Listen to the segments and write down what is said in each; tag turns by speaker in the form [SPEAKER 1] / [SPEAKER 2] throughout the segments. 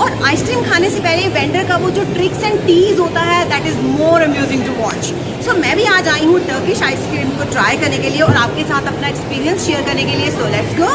[SPEAKER 1] और आइसक्रीम खाने से पहले वेंडर का वो जो ट्रिक्स एंड टीज होता है that is more amusing to watch so मैं भी आज आई हूँ टर्किश आइसक्रीम को ट्राई करने के लिए और आपके साथ अपना एक्सपीरियंस शेयर करने के लिए. So let's go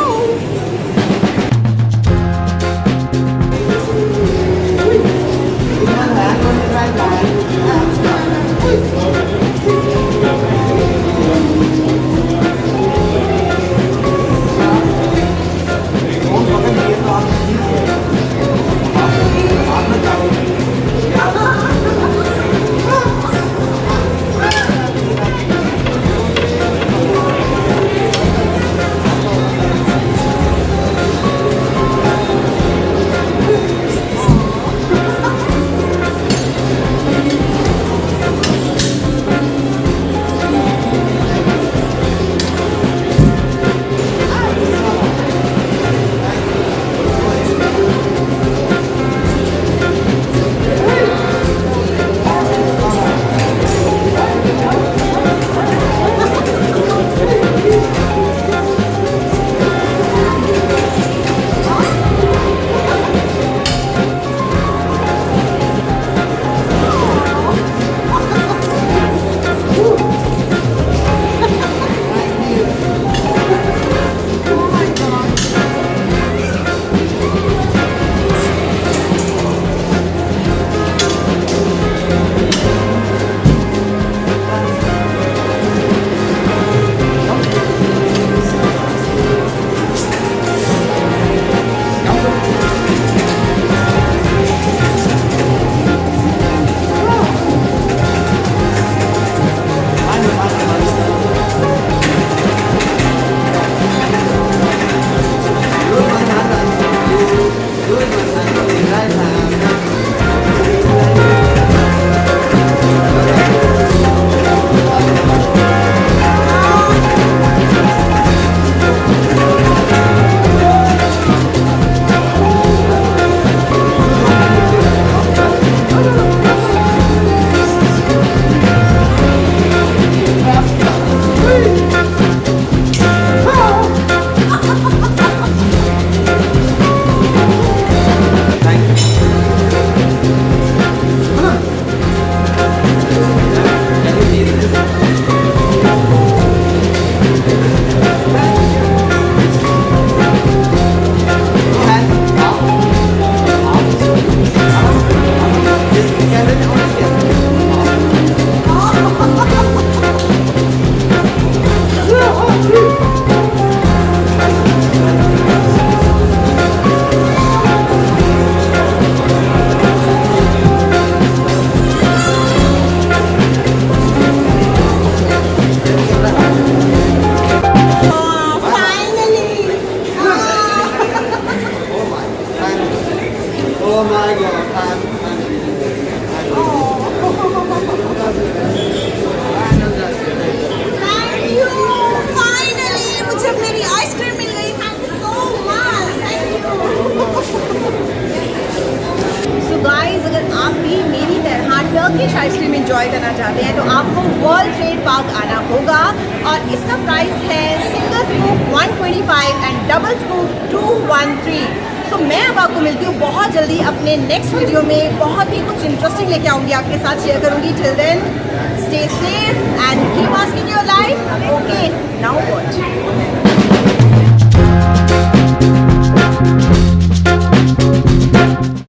[SPEAKER 1] Turkish ice cream enjoy करना चाहते हैं तो आपको वर्ल्ड ट्रेड पार्क आना होगा। और इसका प्राइस है single scoop 125 and double scoop 213 so मैं अब आपको मिलती हूँ बहुत जल्दी अपने नेक्स्ट वीडियो में। बहुत ही कुछ इंटरेस्टिंग लेके आऊँगी, आपके साथ शेयर करूँगी। Chill then stay safe and key your life okay now watch